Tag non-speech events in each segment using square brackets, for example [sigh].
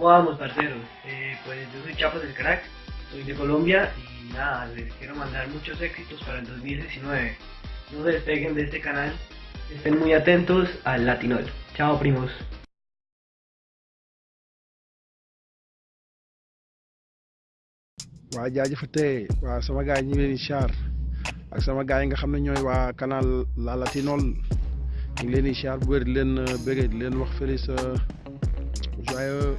¿Cómo vamos, parceros? Eh, pues yo soy Chapas del Crack, soy de Colombia y nada, les quiero mandar muchos éxitos para el 2019. No despeguen de este canal, estén muy atentos al Latinol. Chao, primos. waa jaajëfatee waa sama gars yi ñu ngi leen di ak sama nga xam ne ñooy waa canal La Latinol ñu ngi leen di char bu wér di leen di leen wax feliz joyeux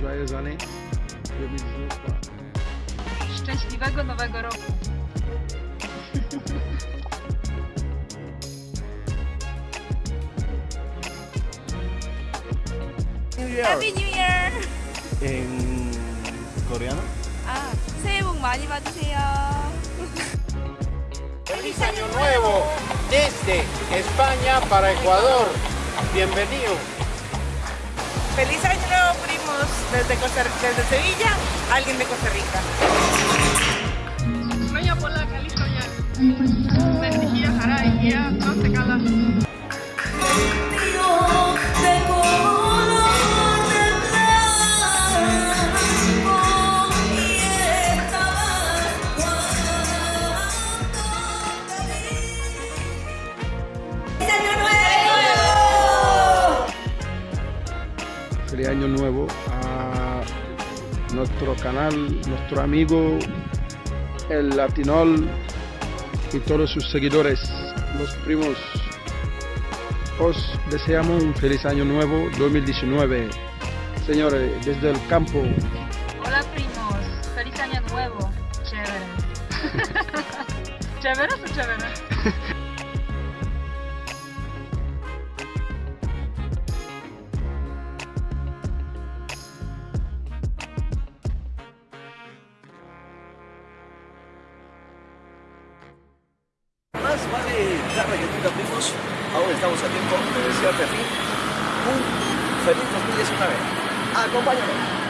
joyeuse année 2019 quoi. Szczęśliwego Nowego Roku. Happy New Year! En coreano. 아, 새해 복 많이 받으세요. ¡Feliz Año Nuevo! Desde España para Ecuador. Bienvenido. Feliz año nuevo, primos, desde, Costa, desde Sevilla, alguien de Costa Rica. Ya. Feliz año nuevo a nuestro canal, nuestro amigo el Latinol y todos sus seguidores, los primos. Os deseamos un feliz año nuevo 2019. Señores, desde el campo, Hola primos, feliz año nuevo. Chévere. [laughs] ¿Chévere o chévere? Vale tarde que nunca, primos. Aún estamos a tiempo de desearte a ti un feliz 2019. Acompáñame.